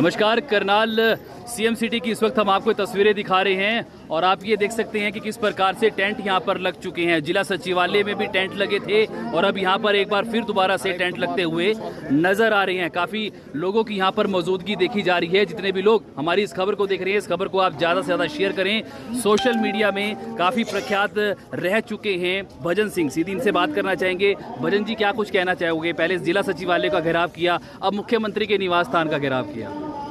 नमस्कार Karnal CM city की इस वक्त हम आपको तस्वीरें दिखा रहे हैं और आप ये देख सकते हैं कि किस प्रकार से टेंट यहाँ पर लग चुके हैं। जिला सचिवालय में भी टेंट लगे थे और अब यहाँ पर एक बार फिर दोबारा से टेंट लगते हुए नज़र आ रहे हैं। काफ़ी लोगों की यहाँ पर मौजूदगी देखी जा रही है। जितने भी लोग हमारी इस खबर को देख रहे हैं, इस खबर को आप ज़्यादा से ज़्यादा शेयर करें। सोशल मीडिया में काफ़ी प्रख्यात रह चुके हैं भजन सिंह। सीधी इनसे बात करना चाहेंगे। भजन जी, क्या कुछ कहना चाहोगे? पहले जिला सचिवालय का घेराव किया, अब मुख्यमंत्री के निवास स्थान का घेराव किया।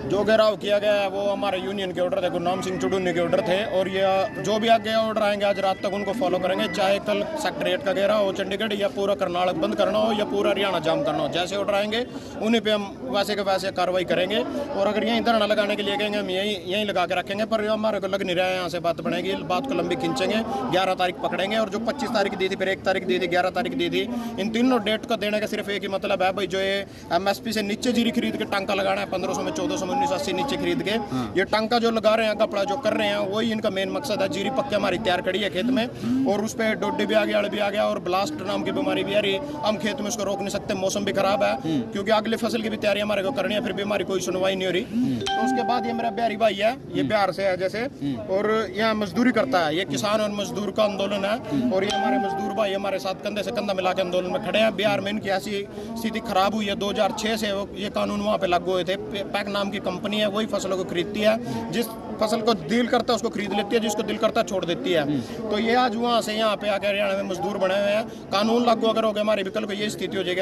जो घेराव किया गया है, वो हमारे यूनियन के ऑर्डर थे गुरनाम सिंह चुडूनी के ऑर्डर थे, और ये, जो भी आगे ऑर्डर आएँगे, आज रात तक उनको फॉलो करेंगे, चाहे कल सेक्रेट का घेराव हो, चंडीगढ़, या पूरा कर्नाटक बंद करना हो, या पूरा हरियाणा जाम करना हो, जैसे ऑर्डर आएँगे, उन्हीं पर हम वैसे के वैसे कार्रवाई करेंगे, और अगर यहीं धरना लगाने के लिए कहेंगे, हम यहीं यहीं लगा के रखेंगे, पर हमारे को लग नहीं रहा है, यहाँ से बात बनेगी, बात को लंबी खींचेंगे, ग्यारह तारीख पकड़ेंगे, और जो पच्चीस तारीख दी थी, फिर एक तारीख दी थी, ग्यारह तारीख दी थी, इन तीनों डेट को देने का सिर्फ़ एक ही मतलब है, भाई जो ये एमएसपी से नीचे जीरी खरीद के टांका लगाना है, पंद्रह में, चौदह उन्नीस अस्सी नीचे खरीद के। ये टंका जो लगा रहे हैं, कपड़ा जो कर रहे हैं, वही इनका मेन मकसद है। जीरी पक्के हमारी तैयार खड़ी है खेत में और उस पर डोडे भी आ गया अड़ भी आ गया और ब्लास्ट नाम की बीमारी भी आ रही हम खेत में उसको रोक नहीं सकते, मौसम भी खराब है, क्योंकि अगली फ़सल की भी तैयारी हमारे को करनी है, फिर भी हमारी कोई सुनवाई नहीं हो रही। तो उसके बाद ये मेरा बिहारी भाई है, ये बिहार से है जैसे, और यहाँ मजदूरी करता है। ये किसान और मजदूर का आंदोलन है, और ये हमारे मजदूर भाई हमारे साथ कंधे से कंधा मिला के आंदोलन में खड़े हैं। बिहार में इनकी ऐसी स्थिति खराब हुई है 2006 से ये कानून वहाँ पे लागू हुए थे, पैक नाम की कंपनी है वही फ़सलों को खरीदती है जिस फ़सल को दिल करता है उसको खरीद लेती है जिसको दिल करता है छोड़ देती है। तो ये आज वहाँ से यहाँ पे आके हरियाणा में मजदूर बने हुए हैं। कानून लागू अगर हो गया हमारे विकल्प को ये स्थिति हो जाएगी।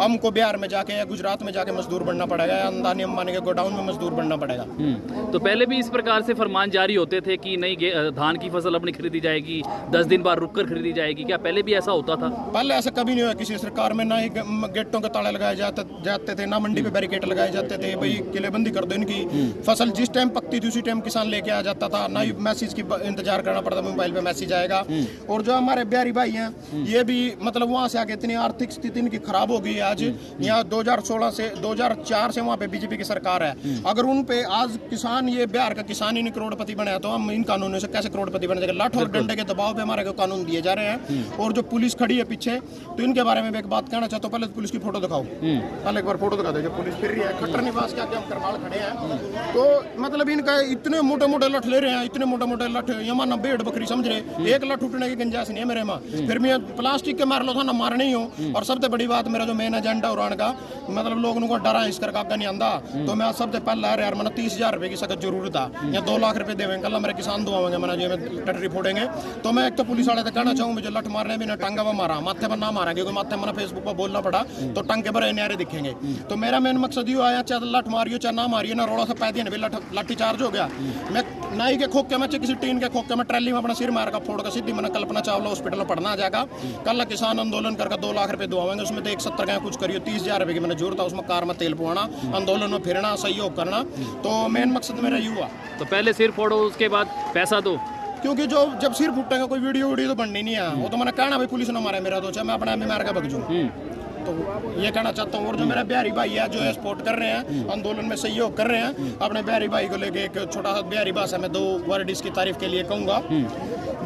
हमको बिहार में जाके या गुजरात में जाके मजदूर बनना पड़ेगा या अंदानी अंबानी के गोडाउन में मजदूर बनना पड़ेगा। हम्म, तो पहले भी इस प्रकार से फरमान जारी होते थे कि नहीं धान की फ़सल अपनी खरीदी जाएगी दस दिन बाद रुक कर खरीदी जाएगी। क्या पहले भी ऐसा होता था? पहले ऐसा कभी नहीं हुआ किसी सरकार में ना ही गेटों के ताले लगाए जाते जाते थे ना मंडी पे बैरिकेड लगाए जाते थे। भाई किलेबंदी कर दो इनकी। फ़सल जिस टाइम पकती थी उसी टाइम किसान लेके आ जाता था ना ही मैसेज की इंतज़ार करना पड़ता मोबाइल पे मैसेज आएगा। और जो हमारे बिहारी भाई हैं ये भी मतलब वहाँ से आके इतनी आर्थिक स्थिति इनकी खराब हो गई है आज। यहाँ 2016 से 2004 से वहाँ पे बीजेपी की सरकार है। अगर उन पे आज किसान ये बिहार का किसान ही करोड़पति बने तो हम इन कानूनों से कैसे करोड़पति बन? जाएगा लाठ और डंडे के दबाव पे हमारे कानून दिए जा रहे हैं। और जो पुलिस खड़ी है पीछे तो इनके बारे में मैं एक बात कहना चाहता हूँ। पहले तो पुलिस की फ़ोटो दिखाओ। पहले एक बार फ़ोटो दिखा दो जो पुलिस फिर रही है। खट्टर निवास के आगे हम करनाल खड़े हैं। तो मतलब इनका इतने मोटे मोटे लठ ले रहे हैं इतने मोटे मोटे लठ यमाना बेड़ बकरी समझ रहे एक लठ उठने की गुंजाइश नहीं है मेरे में। फिर मैं प्लास्टिक के मार लो था ना मारने ही हूँ। और सबसे बड़ी बात मेरा जो मेन एजेंडा उड़ान का मतलब लोगों को डरा इस करके आगे नहीं आंदा तो मैं सबसे पहले यार यार मैंने तीस हज़ार रुपए की सख्त ज़रूरत था या दो लाख रुपए देवेंगे कल मेरे किसान दुआवेंगे मैंने जो टटरी फोड़ेंगे। तो मैं एक तो पुलिस वाले से कहना चाहूँ मुझे लठ मारने भी ना टांगा पर मारा माथे पर ना मारा क्योंकि माथे मैंने फेसबुक पर बोलना पड़ा तो टंगे पर न्यारे दिखेंगे। तो मेरा मेन मकसद ये आया चाहे लठ मारियो चाहे ना मारियो ना रोड़ा से पैदी ना भी लठ लाठी चार्ज हो गया। मैं नाई के में चाहे किसी टीन के खोखे में ट्रैली में अपना सिर मार का फोड़ का सीधी मैंने कल्पना चावला हॉस्पिटल में पढ़ना आ जाएगा। कल किसान आंदोलन करके दो लाख रुपए दुआवेंगे उसमें तो एक सत्तर का कुछ करियो तीस हज़ार रुपए की मैंने ज़रूरत था उसमें कार में तेल पुआना आंदोलन में फिरना सहयोग करना। तो मेन मकसद मेरा ये हुआ तो पहले सिर फोड़ो उसके बाद पैसा दो। क्योंकि जो जब सिर फूटेगा कोई वीडियो वीडियो तो बननी नहीं है। वो तो मैंने कहना भाई पुलिस ने मारा मेरा तो चाहे मैं अपने मार के भग जाऊँ। तो ये कहना चाहता हूँ, और जो मेरा बिहारी भाई है, जो है सपोर्ट कर रहे हैं, आंदोलन में सहयोग कर रहे हैं, अपने बिहारी भाई को लेके एक छोटा सा बिहारी भाषा में दो वर्ड इसकी तारीफ़ के लिए कहूँगा।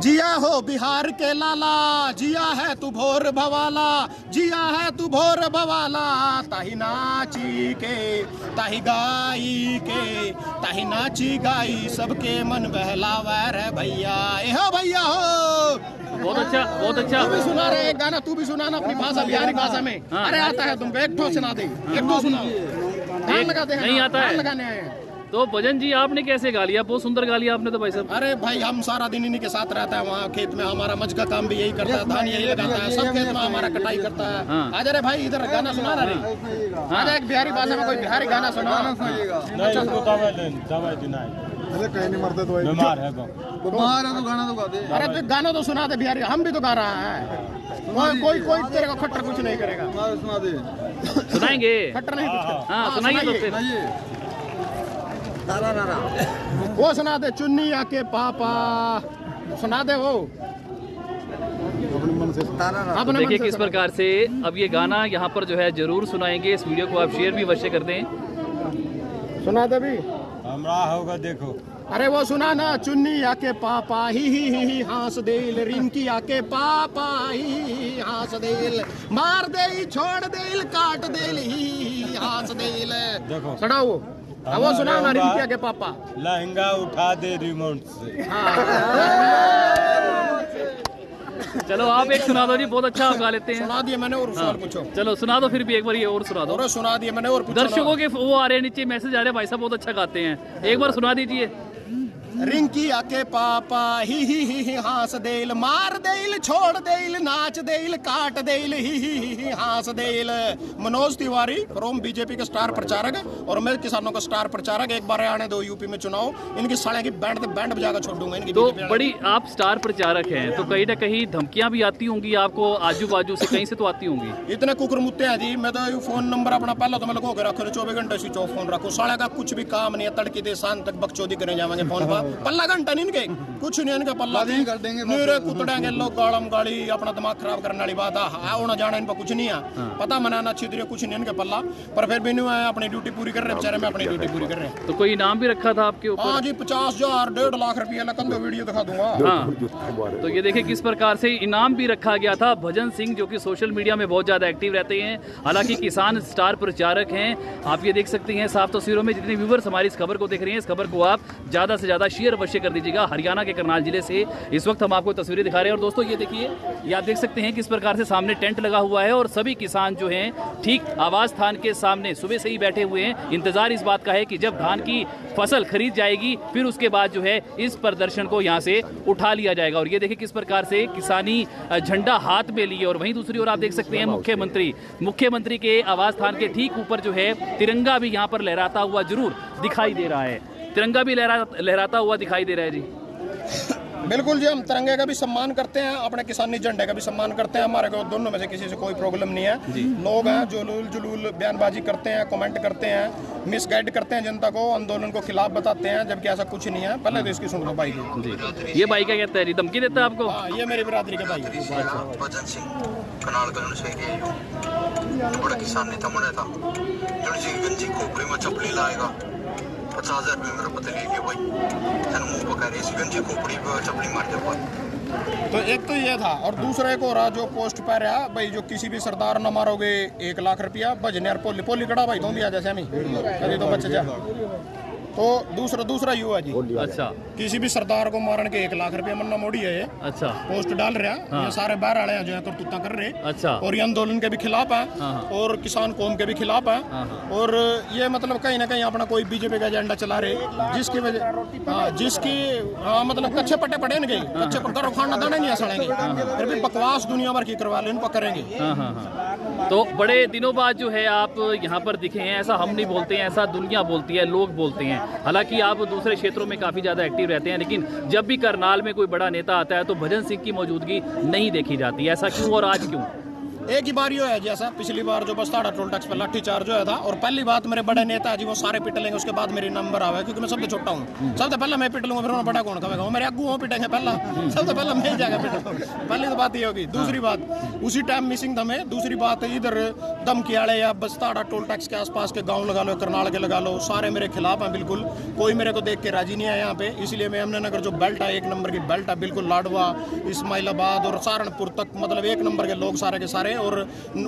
जिया हो बिहार के लाला, जिया है तू भोर भवाला, जिया है तू भोर भवाला, ताही नाची के, ताही गाई के, ताही नाची गाई, सबके मन बहलावा रे भैया, ए हो भैया हो। बहुत अच्छा बहुत अच्छा। तू भी सुना रहे एक गाना तू भी सुना ना अपनी भाषा बिहारी भाषा में। हाँ। अरे आता है तुमको एक ठो सुना दे एक ठो सुना। गान लगाते हैं नहीं आता है। लगाने आए हैं। तो भजन जी आपने कैसे गा लिया? बहुत सुंदर गा लिया आपने तो भाई साहब। अरे भाई हम सारा दिन इन्हीं के साथ रहता है वहाँ खेत में हमारा मज का काम भी यही करता है धान यही लगाता है सब खेत में हमारा कटाई करता है। हाँ। आजा रे भाई इधर गाना सुना रहा रे आजा एक बिहारी भाषा में कोई बिहारी गाना सुना नहीं अरे कहीं नहीं मरते तो बीमार है वो बीमार है तो गाना तो गा दे अरे तो गाना तो सुना दे बिहारी हम भी तो गा रहा है कोई कोई कोई तेरे को खट्टर कुछ नहीं करेगा सुना सुना दे सुनाएँगे खट्टर नहीं कुछ। हाँ सुनाइए तो वो सुना दे चुन्नी आके पापा सुना दे वो अपने देखिए किस प्रकार से अब ये गाना यहाँ पर जो है ज़रूर सुनाएँगे इस वीडियो को आप शेयर भी अवश्य कर दें सुना दे भी हमरा होगा देखो। अरे वो सुना ना चुन्नी आके पापा ही ही ही ही हाँस देल रिंकी आके पापा ही ही ही हंस देल मार दे छोड़ देल काट देल ही ही ही हंस देल। देखो। सुनाओ अब वो सुना ना रिंकी आके पापा। लहंगा उठा दे रिमोट से। चलो आप एक सुना दो जी बहुत अच्छा आप गा लेते हैं। सुना दिया मैंने और सवाल पूछो। चलो सुना दो फिर भी एक बार ये और सुना दो। और सुना दिया मैंने और दर्शकों के वो आ रहे हैं नीचे मैसेज आ रहे हैं भाई साहब बहुत अच्छा गाते हैं। एक बार सुना दीजिए। रिंकिया के पापा ही ही ही ही हास देल मार देल छोड़ देल नाच देल काट देल ही ही ही ही हास देल। मनोज तिवारी फ्रॉम बीजेपी के स्टार प्रचारक और मैं किसानों का स्टार प्रचारक एक बार आने दो यूपी में चुनाव। इनकी साढ़े की बैंड बैंड बजाकर छोड़ दूँगा इनकी तो बड़ी आप स्टार प्रचारक हैं तो कहीं ना कहीं धमकियाँ भी आती होंगी आपको आजू बाजू से कहीं से तो आती होंगी। इतने कुकर मुत्ते हैं जी मैं तो ये फ़ोन नंबर अपना पहला तो मैं लगा के रखो चौबीस घंटे स्विच ऑफ़ फ़ोन रखो। साढ़े का कुछ भी काम नहीं है तड़के दे शाम तक बकचोदी करने जाएँगे फ़ोन पर। पल्ला घंटा नहीं इनके। कुछ नहीं इनका पल्ला। बात ही कर देंगे। मेरे कुतड़ेंगे लोग गाड़म गाड़ी अपना दिमाग खराब करने वाली बात। है आना जाना इन पर कुछ नहीं है। पता मनाना छिद्र कुछ नहीं इनके पल्ला। पर फिर भी नहीं है अपनी ड्यूटी पूरी कर रहे बेचारे मैं अपनी ड्यूटी पूरी कर रहे। हैं तो कोई इनाम भी रखा था आपके ऊपर? हाँ जी पचास हज़ार डेढ़ लाख रुपया लखन दो वीडियो दिखा दूँगा। हाँ। तो ये देखिए किस प्रकार से इनाम भी रखा गया था। भजन सिंह जो कि सोशल मीडिया में बहुत ज़्यादा एक्टिव रहते हैं हालाँकि किसान स्टार प्रचारक हैं। आप ये देख सकते हैं साफ़ तस्वीरों में जितने व्यूवर्स हमारी इस खबर को देख रहे हैं इस खबर को आप ज़्यादा से ज़्यादा शेयर अवश्य कर दीजिएगा हरियाणा के करनाल ज़िले से। इस वक्त हम आपको तस्वीरें दिखा रहे हैं और दोस्तों ये देखिए ये आप देख सकते हैं किस प्रकार से सामने टेंट लगा हुआ है और सभी किसान जो हैं ठीक आवास स्थान के सामने सुबह से ही बैठे हुए हैं। इंतज़ार इस बात का है कि जब धान की फ़सल खरीद जाएगी फिर उसके बाद जो है इस प्रदर्शन को यहाँ से उठा लिया जाएगा। और ये देखिए किस प्रकार से किसानी झंडा हाथ में लिए और वहीं दूसरी ओर आप देख सकते हैं मुख्यमंत्री मुख्यमंत्री के आवास स्थान के ठीक ऊपर जो है तिरंगा भी यहाँ पर लहराता हुआ ज़रूर दिखाई दे रहा है। तिरंगा भी लहरा लहराता हुआ दिखाई दे रहा है जी। बिल्कुल जी हम तिरंगे का भी सम्मान करते हैं अपने किसानी झंडे का भी सम्मान करते हैं। हमारे को दोनों में से किसी से कोई प्रॉब्लम नहीं है। लोग हैं जो लूल जुलूल बयानबाजी करते हैं कमेंट करते हैं मिसगाइड करते हैं जनता को आंदोलन को खिलाफ बताते हैं जबकि ऐसा कुछ नहीं है। पहले तो इसकी सुन लो भाई। जी। ये भाई क्या कहता है जी? धमकी देता है आपको? हाँ ये मेरी बिरादरी के भाई है। के बड़ा किसान नेता मरे था। जन गंजी खोपड़ी में चपली लाएगा। पचास हज़ार पता भाई पका रहे गंजी खोपड़ी भाई तो एक तो ये था, और दूसरा एक और रहा जो पोस्ट पर रहा, भाई, जो किसी भी सरदार न मारोगे, एक लाख रुपया, भजने पोली पोली कड़ा भाई तुम भी आ जैसे हमी कभी तो बच जा। तो दूसरा दूसरा युवा जी। अच्छा। किसी भी सरदार को मारन के एक लाख रुपया मन्ना मोड़ी है ये। अच्छा। पोस्ट डाल रहा ये सारे बाहर वाले हैं जो है करतूता कर रहे। अच्छा। और ये आंदोलन के भी खिलाफ है हाँ, है। और किसान कौम के भी खिलाफ है। हाँ, और ये मतलब कहीं ना कहीं अपना कोई बीजेपी का एजेंडा चला रहे जिसकी वजह हाँ जिसकी हाँ मतलब कच्चे पट्टे पड़े इनके कच्चे पट्टे खाना दाने नहीं सड़ेंगे फिर भी बकवास दुनिया भर की करवा ले इनको करेंगे। हाँ हाँ हाँ। तो बड़े दिनों बाद जो है आप यहाँ पर दिखे हैं ऐसा हम नहीं बोलते हैं ऐसा दुनिया बोलती है लोग बोलते हैं। हालाँकि आप दूसरे क्षेत्रों में काफ़ी ज़्यादा एक्टिव रहते हैं, लेकिन जब भी करनाल में कोई बड़ा नेता आता है तो भजन सिंह की मौजूदगी नहीं देखी जाती। ऐसा क्यों और आज क्यों? एक ही बार यो है जैसा पिछली बार जो बस्ताड़ा टोल टैक्स पर लाठी चार्ज हुआ था और पहली बात मेरे बड़े नेता जी वो सारे पिट लेंगे उसके बाद मेरी नंबर आवे क्योंकि मैं सबसे छोटा हूँ। सबसे पहले मैं पिट लूँगा फिर उन्हें बड़ा कौन कहेगा? मेरे अगू हो पिटेंगे पहला। सबसे पहले मैं ही जाकर पिटूँगा पहली तो बात ये होगी। दूसरी बात उसी टाइम मिसिंग था मैं। दूसरी बात इधर दमकियाड़े या बस्ताड़ा टोल टैक्स के आसपास के गाँव लगा लो करनाल के लगा लो सारे मेरे खिलाफ हैं बिल्कुल। कोई मेरे को देख के राज़ी नहीं है यहाँ पे। इसलिए मैं अमनगर जो बेल्ट है एक नंबर की बेल्ट है बिल्कुल लाडवा इस्माइलाबाद और सहारनपुर तक मतलब एक नंबर के लोग सारे के सारे। और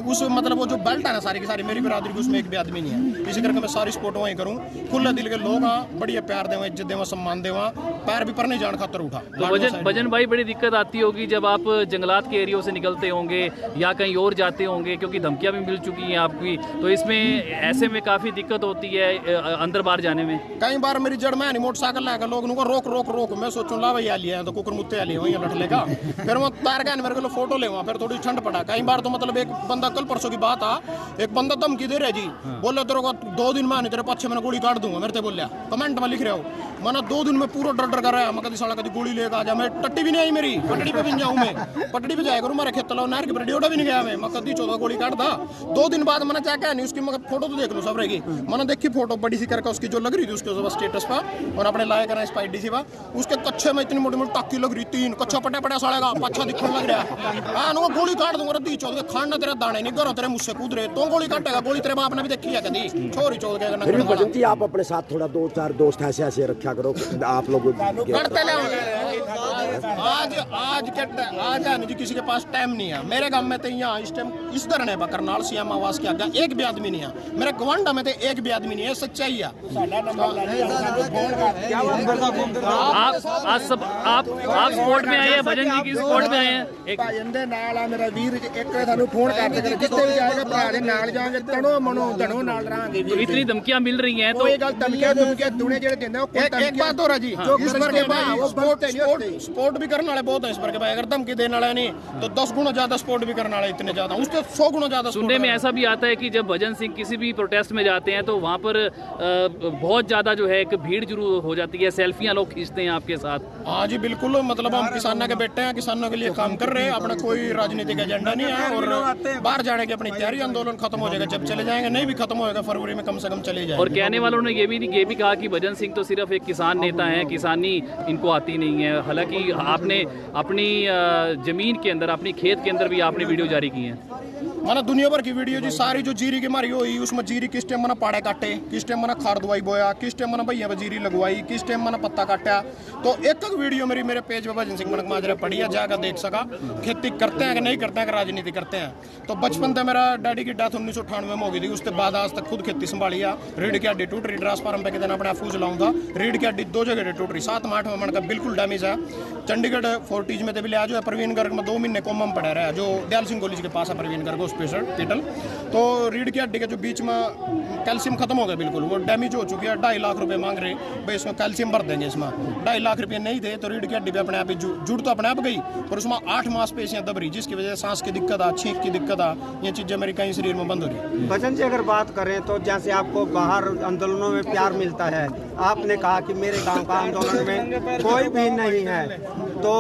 उस मतलब वो जो बेल्ट है ना सारी की सारी मेरी बिरादरी की उसमें एक भी आदमी नहीं है। इसी करके मैं सारी सपोर्ट वहीं करूँ। खुले दिल के लोग हाँ बढ़िया प्यार देवा इज़्ज़त देवा सम्मान देवा। पैर भी पर नहीं जान खातर उठा। तो भजन भजन भाई बड़ी दिक्कत आती होगी जब आप जंगलात के एरियो से निकलते होंगे या कहीं और जाते होंगे क्योंकि धमकियाँ भी मिल चुकी हैं आपकी। तो इसमें ऐसे में काफ़ी दिक्कत होती है अंदर बाहर जाने में। कई बार मेरी जड़ में मोटरसाइकिल लाकर लोग रोक रोक रोक। मैं सोचूं ला भैया लिया तो कुकर मुत्ते आली वहीं लट लेगा। फिर मैं तार गया मेरे को फ़ोटो ले फिर थोड़ी ठंड पड़ा। कई बार तो मतलब एक बंदा कल परसों की बात आ। एक बंदा धमकी दे रहा जी। बोले तेरे को दो दिन में तेरे पक्षे मैंने गोली काट दूँगा मेरे ते बोलिया। कमेंट में लिख रहे हो। मैंने दो दिन में पूरा डर डर कर रहा है मैं कभी साला कभी गोली लेकर आ जा। मैं टट्टी भी नहीं आई मेरी। पटड़ी पे भी जाऊँ मैं। पटड़ी पे जाया करूँ मेरे खेत तलाव नहर के पर भी नहीं गया मैं। मैं कभी चौदह गोली काट था दो दिन बाद मैंने क्या नहीं उसकी मगर फ़ोटो तो देख लो सब रहेगी मैंने देखी फ़ोटो बड़ी सी करके उसकी जो लग रही थी उसके स्टेटस पर। और अपने लाया करा स्पाइडी सी पर उसके कच्चे में इतनी मोटी मोटी टाकी लग रही तीन कच्चा पटा पटा साड़ेगा पच्छा दिखने लग रहा हाँ ना गोली काट दूँगा रद्दी चौदह। खाना तेरा दाने नहीं घरों तेरे मुझसे कूद रहे तो गोली काटेगा गोली तेरे बाप ने भी देखी है कभी छोरी चोद के फिर भी भजन जी आप अपने साथ थोड़ा दो चार दोस्त ऐसे ऐसे रखा करो आप लोग करते आज आज के आज है जी किसी के पास टाइम नहीं है मेरे गाँव में तो यहाँ इस टाइम इस तरह है करनाल सीएम आवास के आगे एक भी आदमी नहीं है मेरे गवांडा में तो एक भी आदमी नहीं है सच्चाई है आप आज सब आप आप स्पोर्ट में आए हैं भजन जी की स्पोर्ट में आए हैं एक ਭਾਜਨ ਦੇ ਨਾਲ ਆ ਮੇਰਾ ਵੀਰ ਇੱਕ ਸਾਨੂੰ ਫੋਨ ਕਰਦੇ ਕਰ ਜਿੱਥੇ ਵੀ ਜਾਏਗਾ ਭਰਾ ਦੇ ਨਾਲ ਜਾਵਾਂਗੇ ਤਣੋ ਮਨੋ ਧਣੋ ਨਾਲ ਰਹਾਂਗੇ तो इतनी धमकियां मिल रही हैं तो ਕੋਈ ਗੱਲ ਧਮਕੀਆਂ ਧਮਕੀਆਂ ਦੁਨੇ ਜਿਹੜੇ ਦਿੰਦੇ ਉਹ ਕੋਈ एक, एक बात और है जी जो इस पर करते के हैं ना, भाई वो स्पोर्ट बनते नहीं स्पोर्ट होते। स्पोर्ट भी करने वाले बहुत हैं इस पर के भाई अगर धमकी देने वाले नहीं तो दस गुना ज्यादा स्पोर्ट भी करने वाले इतने ज्यादा उससे सौ गुना ज्यादा सुनने sport में करने ऐसा भी आता है कि जब भजन सिंह किसी भी प्रोटेस्ट में जाते हैं तो वहाँ पर अ, बहुत ज़्यादा जो है एक भीड़ जुरू हो जाती है सेल्फियाँ लोग खींचते हैं आपके साथ वाले। हाँ जी बिल्कुल मतलब हम किसानों के बेटे हैं किसानों के लिए काम कर रहे हैं अपना कोई राजनीतिक एजेंडा नहीं है और बाहर जाने की अपनी तैयारी आंदोलन खत्म हो जाएगा। जब चले जाएँगे नहीं भी खत्म होएगा फरवरी में कम से कम चले जाएँगे। और कहने वालों ने ये भी ये भी कहा कि भजन सिंह तो सिर्फ़ एक किसान नेता है किसानी इनको आती नहीं है। हालाँकि आपने अपनी ज़मीन के अंदर अपनी खेत के अंदर भी आपने वीडियो जारी की है। माना दुनिया भर की वीडियो जी सारी जो जीरी की मारी हुई उसमें जीरी किस टाइम मना पाड़े काटे किस टाइम मना खार दवाई बोया किस टाइम मना भैया जीरी लगवाई किस टाइम मना पत्ता काटा। तो एक एक वीडियो मेरी मेरे पेज पे भजन सिंह मनक माजरा पड़ी है जाकर देख सका खेती करते हैं कि नहीं करते हैं कि राजनीति करते हैं। तो बचपन से मेरा डैडी की डेथ उन्नीस में हो गई थी उसके बाद आज तक खुद खेती संभाली है। रीढ़ की हड्डी टूट रही ट्रांसफार्म पे दिन अपने फूस लाऊं था रीढ़ की हड्डी दो जगह टूट रही सात में आठवें मन का बिल्कुल डैमेज है। चंडीगढ़ फोर्टीज में तो भी लिया जो प्रवीण गर्ग में दो महीने कोमा में पड़ा रहा है जो दयाल सिंह कॉलेज के पास है प्रवीण गर्ग हॉस्पिटल तो रीढ़ की हड्डी के जो बीच में कैल्शियम खत्म हो गया, बिल्कुल। वो डैमेज हो चुकी है, ढाई लाख रुपए मांग रहे, भाई इसमें कैल्शियम भर देंगे इसमें। ढाई लाख रुपए नहीं थे तो रीढ़ की हड्डी पे अपने आप ही जुड़ तो अपने आप गई, पर उसमें आठ मांसपेशियाँ दब रही, जिसकी वजह से सांस की दिक्कत आ, छींक की दिक्कत आ, ये चीज़ें मेरी कहीं शरीर में बंद हो रही। भजन जी, अगर बात करें तो जैसे आपको बाहर आंदोलनों में प्यार मिलता है, आपने कहा कि मेरे गाँव का आंदोलन में कोई भी नहीं है तो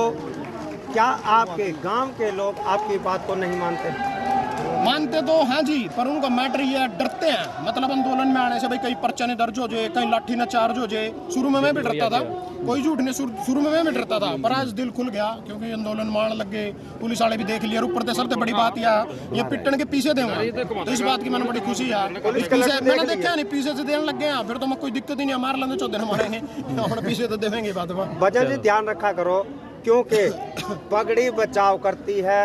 क्या आपके गाँव के लोग आपकी बात को नहीं मानते? मानते तो हैं जी पर उनका मैटर ये है डरते हैं। मतलब आंदोलन में आने से भाई कहीं पर्चा ने दर्ज हो जाए कहीं लाठी न चार्ज हो जाए। शुरू में मैं भी डरता था। कोई झूठ नहीं शुरू में मैं भी डरता था पर आज दिल खुल गया क्योंकि आंदोलन मान लग। गए पुलिस वाले भी देख लिया ऊपर से सबसे बड़ी बात यह ये पिटन के पीछे देंगे तो इस बात की मैंने बड़ी खुशी है। पीछे मैंने देखा नहीं पीछे से देने लग गए फिर तो मैं कोई दिक्कत ही नहीं हमारे लेंगे चौदह हमारे हैं। पीछे तो देवेंगे बात। जी ध्यान रखा करो क्योंकि पगड़ी बचाव करती है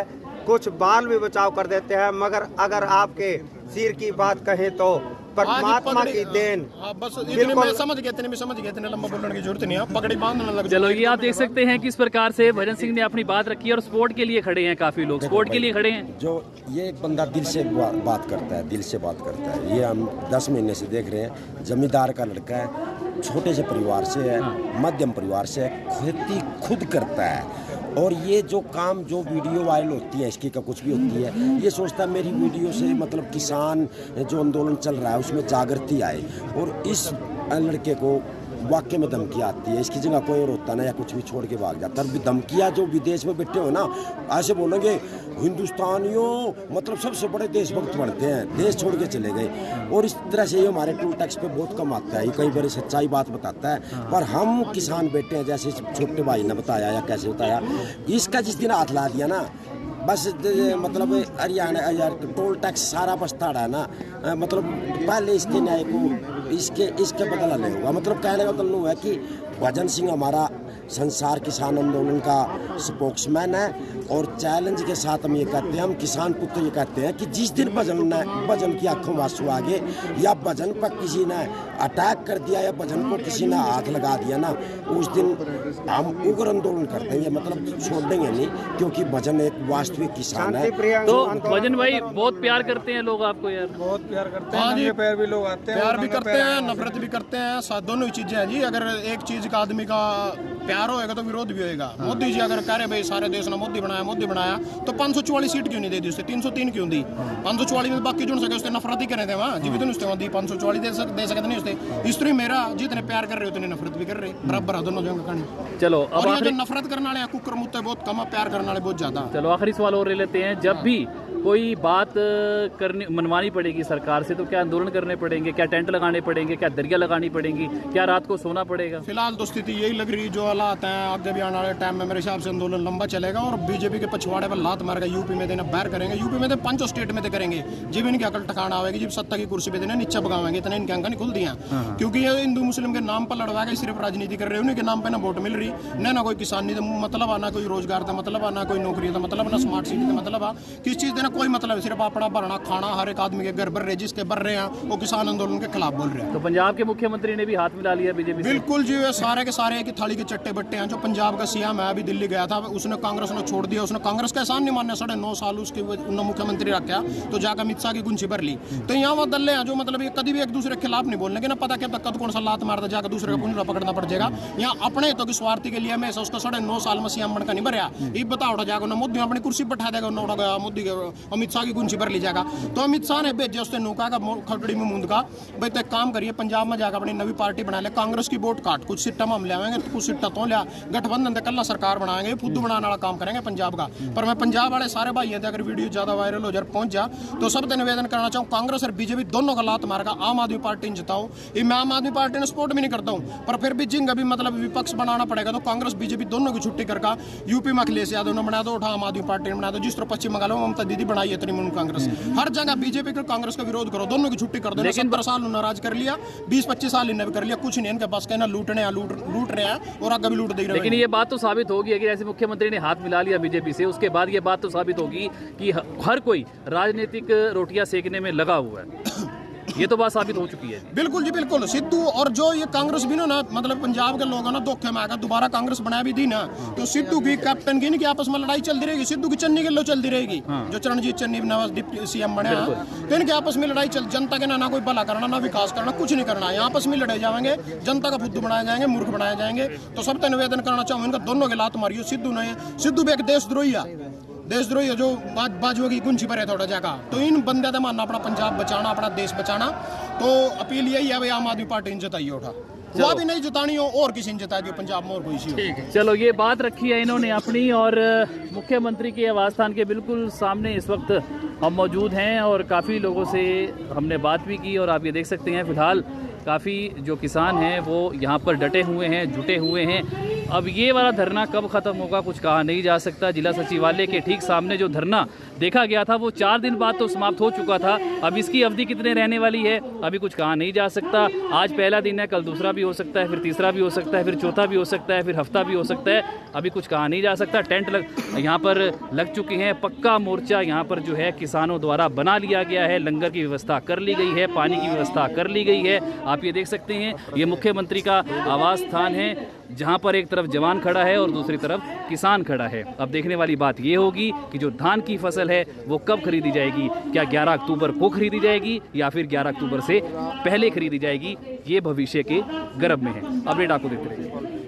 कुछ बाल भी बचाव कर देते हैं मगर अगर आपके सिर की बात कहें तो परमात्मा की देन हाँ, बस इतने बिल्कुल। समझ इतने भी समझ गया इतने लंबा बोलने की ज़रूरत नहीं है। पगड़ी बांधने लग चलो ये आप देख सकते हैं किस प्रकार से भजन सिंह ने अपनी बात रखी है और स्पोर्ट के लिए खड़े हैं काफ़ी लोग। स्पोर्ट के लिए खड़े हैं। जो ये एक बंदा दिल से बात करता है दिल से बात करता है ये हम दस महीने से देख रहे हैं। जमींदार का लड़का है छोटे से परिवार से है। मध्यम परिवार से है खेती खुद करता है। और ये जो काम, जो वीडियो वायरल होती है, इसकी का कुछ भी होती है, ये सोचता है मेरी वीडियो से मतलब किसान, जो आंदोलन चल रहा है, उसमें जागृति आए। और इस लड़के को वाक्य में धमकी आती है। इसकी जगह कोई और होता ना या कुछ भी छोड़ के भाग जाता। है धमकियाँ जो विदेश में बैठे हो ना ऐसे बोलेंगे हिंदुस्तानियों मतलब सबसे बड़े देशभक्त बनते हैं देश छोड़ के चले गए। और इस तरह से ये हमारे टूल टैक्स पे बहुत कम आता है। ये कई बार सच्चाई बात बताता है। पर हम किसान बेटे हैं जैसे छोटे भाई ने बताया या कैसे बताया। इसका जिस दिन हाथ ला दिया ना बस मतलब हरियाणा टोल टैक्स सारा बचता है ना। मतलब पहले इसके न्याय को इसके इसके बदला नहीं होगा। मतलब कहने का मतलब है कि भजन सिंह हमारा संसार किसान आंदोलन का स्पोक्समैन है और चैलेंज के साथ हम ये कहते हैं हम किसान पुत्र ये कहते हैं कि जिस दिन भजन ने भजन की आँखों में आँसू आ गए या भजन पर किसी ने अटैक कर दिया या भजन को किसी ने हाथ लगा दिया ना उस दिन हम उग्र आंदोलन कर देंगे मतलब छोड़ देंगे नहीं क्योंकि भजन एक वास्तविक किसान है। तो भजन भाई बहुत प्यार करते हैं लोग आपको यार। बहुत प्यार करते हाँ जी। पैर भी लोग आते हैं प्यार भी करते हैं नफरत भी करते हैं दोनों ही चीज़ें हैं जी। अगर एक चीज़ का आदमी का प्यार होएगा तो विरोध भी होएगा। मोदी जी अगर कह रहे भाई सारे देश ने मोदी बनाया मोदी बनाया तो 544 सीट क्यों नहीं दे दी उससे? 303 क्यों दी? 544 में बाकी जुड़ सके उसने नफरत ही करे थे वहाँ। जीवित नहीं वहाँ दी। 544 दे सक दे सकते नहीं उसने। स्त्री मेरा जितने प्यार कर रहे उतने नफरत भी कर रहे बराबर है दोनों जगह कहानी। चलो अब जो नफरत करने वाले कुकर मुत्ते बहुत कम प्यार करने वाले बहुत ज़्यादा चलो आखिरी सवाल और ले लेते हैं। जब भी कोई बात करनी मनवानी पड़ेगी सरकार से तो क्या आंदोलन करने पड़ेंगे क्या टेंट लगाने पड़ेंगे क्या दरिया लगानी पड़ेंगी क्या रात को सोना पड़ेगा? फ़िलहाल तो स्थिति यही लग रही है जो हालात हैं आगे भी आने वाले टाइम में मेरे हिसाब से आंदोलन लंबा चलेगा और बीजेपी के पछवाड़े पर लात मारेगा यूपी में देना बैर करेंगे। यूपी में तो पाँचों स्टेट में तो करेंगे। जब इनकी अकल ठिकाना आएगी जब सत्ता की कुर्सी पे देना नीचे भगावेंगे इतने इनके अंक नहीं खुल दिया क्योंकि ये हिंदू मुस्लिम के नाम पर लड़वा के सिर्फ़ राजनीति कर रहे हैं उन्हीं के नाम पर ना वोट मिल रही। न ना कोई किसानी मतलब आना कोई रोज़गार का मतलब आना कोई नौकरी का मतलब ना स्मार्ट सिटी का मतलब आ। किस चीज़ देना कोई मतलब है सिर्फ़ अपना भरना खाना हर एक आदमी के घर भर रहे जिसके भर रहे हैं वो किसान आंदोलन के खिलाफ बोल रहे हैं। तो पंजाब के मुख्यमंत्री ने भी हाथ मिला लिया बीजेपी बिल्कुल जी सारे के सारे ही थाली के चट्टे बट्टे हैं जो पंजाब का सीएम है अभी दिल्ली गया था उसने कांग्रेस ने छोड़ दिया उसने कांग्रेस का एहसान नहीं मानने साढ़े नौ साल उसके उन्होंने मुख्यमंत्री रखा तो जाकर अमित शाह की गुंजी भर ली। तो यहाँ वो दल्ले हैं जो मतलब कभी भी एक दूसरे के खिलाफ नहीं बोलने के ना पता क्या कद कौन सा लात मारता जाकर दूसरे का पुंजरा पकड़ना पड़ जाएगा। यहाँ अपने तो की स्वार्थी के लिए मैं उसका साढ़े नौ साल में सीएम बनकर नहीं भरया। ये बताओ जाकर मोदी अपनी कुर्सी बैठा देगा उन्हें गया मोदी के अमित शाह की गुंजी भर ली जाएगा। तो अमित शाह ने भेजे उसने नौका का खटड़ी में मुंद का भाई तो काम करिए, पंजाब में जाकर अपनी नवी पार्टी बना ले, कांग्रेस की वोट काट। कुछ सीटा हम ले आएँगे, कुछ सीटा तो लिया। गठबंधन से कल्ला सरकार बनाएँगे, खुद बनाने वाला काम करेंगे पंजाब का। पर मैं पंजाब वाले सारे भाई हैं अगर वीडियो ज़्यादा वायरल हो जाए, पहुँच जा तो सबसे निवेदन करना चाहूँ, कांग्रेस और बीजेपी दोनों का लात मारेगा। आम आदमी पार्टी ने जिताओ ये मैं आम आदमी पार्टी ने सपोर्ट भी नहीं करता हूँ। पर फिर भी जिंग अभी मतलब विपक्ष बनाना पड़ेगा तो कांग्रेस, बीजेपी दोनों की छुट्टी करका यूपी में अखिलेश यादव ने बना दो, उठा, आम आदमी पार्टी ने बना दो। जिस तरह पश्चिम बंगाल में ममता दीदी बनाई है तृणमूल कांग्रेस। हर जगह बीजेपी को कांग्रेस का विरोध करो दोनों की छुट्टी कर दो लेकिन सत्तर साल नाराज़ कर लिया बीस पच्चीस साल इन्हें भी कर लिया कुछ नहीं इनके पास कहना लूटने लूट लूट रहे हैं और आगे भी लूट दे रहे। लेकिन ये बात तो साबित होगी अगर ऐसे मुख्यमंत्री ने हाथ मिला लिया बीजेपी से उसके बाद ये बात तो साबित होगी कि हर कोई राजनीतिक रोटियाँ सेकने में लगा हुआ है। ये तो बात साबित हो चुकी है बिल्कुल जी बिल्कुल। सिद्धू और जो ये कांग्रेस भी ना ना मतलब पंजाब के लोग हैं ना धोखे में आकर दोबारा कांग्रेस बना भी दी ना तो सिद्धू की कैप्टन की इनकी आपस में लड़ाई चलती रहेगी सिद्धू की चन्नी के लो चलती रहेगी जो चरणजीत चन्नी नवाज़ डिप्टी सीएम बने तो इनके आपस में लड़ाई चल जनता के ना ना कोई भला करना ना विकास करना कुछ नहीं करना यहाँ आपस में लड़े जाएँगे जनता का बुद्ध बनाए जाएँगे मूर्ख बनाए जाएँगे तो सबसे निवेदन करना चाहूँ इनका दोनों के लात मारियो सिद्धू ने सिद्धू भी एक देशद्रोही है देशद्रोही जो बाज बाजुओं की गुंजी पर है थोड़ा जगह तो इन बंदे का मानना अपना पंजाब बचाना अपना देश बचाना। तो अपील यही है भाई आम आदमी पार्टी ने जताई उठा। वो भी नहीं जतानी हो और किसी ने जताई दी पंजाब में और कोई सी हो। चलो ये बात रखी है इन्होंने अपनी और मुख्यमंत्री के आवास स्थान के बिल्कुल सामने इस वक्त हम मौजूद हैं और काफ़ी लोगों से हमने बात भी की और आप ये देख सकते हैं फ़िलहाल काफ़ी जो किसान हैं वो यहाँ पर डटे हुए हैं जुटे हुए हैं। अब ये वाला धरना कब ख़त्म होगा कुछ कहा नहीं जा सकता। जिला सचिवालय के ठीक सामने जो धरना देखा गया था, वो चार दिन बाद तो समाप्त हो चुका था। अब इसकी अवधि कितने रहने वाली है, अभी कुछ कहा नहीं जा सकता। आज पहला दिन है, कल दूसरा भी हो सकता है, फिर तीसरा भी हो सकता है, फिर चौथा भी हो सकता है, फिर हफ़्ता भी हो सकता है। अभी कुछ कहा नहीं जा सकता। टेंट लग, यहाँ पर लग चुके हैं पक्का मोर्चा। यहाँ पर जो है किसानों द्वारा बना लिया गया है, लंगर की व्यवस्था कर ली गई है, पानी की व्यवस्था कर ली गई है। आप ये देख सकते हैं, ये मुख्यमंत्री का आवास स्थान है। जहाँ पर एक तरफ़ जवान खड़ा है और दूसरी तरफ़ किसान खड़ा है। अब देखने वाली बात यह होगी कि जो धान की फ़सल है, वो कब खरीदी जाएगी? क्या 11 अक्टूबर को खरीदी जाएगी या फिर 11 अक्टूबर से पहले खरीदी जाएगी? ये भविष्य के गर्भ में है। अपडेट आपको देखते रहिए।